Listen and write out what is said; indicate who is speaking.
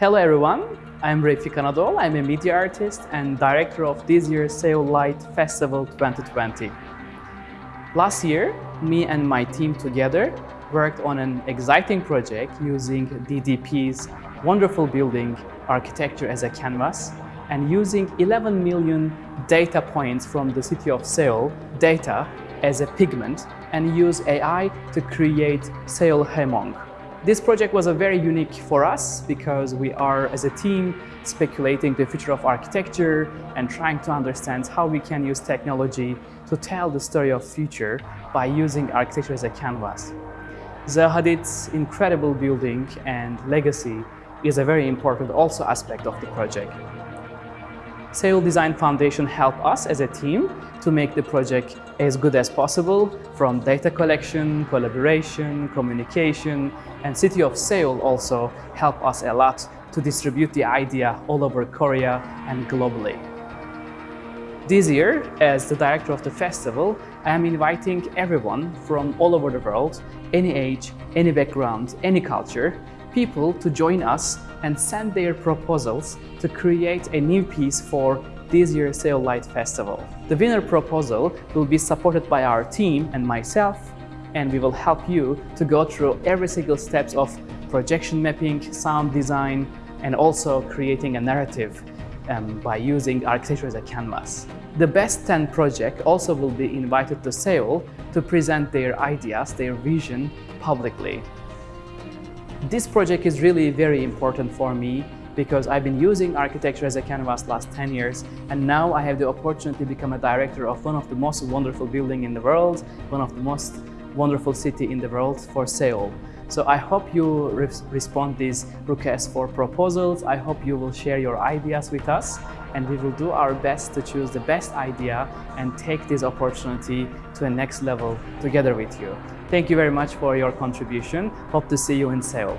Speaker 1: Hello everyone, I'm Refik Anadol. I'm a media artist and director of this year's Seoul Light Festival 2020. Last year, me and my team together worked on an exciting project using DDP's wonderful building architecture as a canvas and using 11 million data points from the city of Seoul data as a pigment and use AI to create Seoul Haemong. This project was a very unique for us because we are, as a team, speculating the future of architecture and trying to understand how we can use technology to tell the story of future by using architecture as a canvas. Zaha Hadid's incredible building and legacy is a very important also aspect of the project. Seoul Design Foundation helped us as a team to make the project as good as possible from data collection, collaboration, communication, and City of Seoul also helped us a lot to distribute the idea all over Korea and globally. This year, as the director of the festival, I am inviting everyone from all over the world, any age, any background, any culture, people to join us and send their proposals to create a new piece for this year's Seoul Light Festival. The winner proposal will be supported by our team and myself, and we will help you to go through every single steps of projection mapping, sound design, and also creating a narrative um, by using architecture as a canvas. The best 10 project also will be invited to Seoul to present their ideas, their vision publicly. This project is really very important for me because I've been using architecture as a canvas last 10 years and now I have the opportunity to become a director of one of the most wonderful building in the world, one of the most wonderful city in the world for Seoul. So I hope you re respond these requests for proposals. I hope you will share your ideas with us and we will do our best to choose the best idea and take this opportunity to a next level together with you. Thank you very much for your contribution. Hope to see you in Seoul.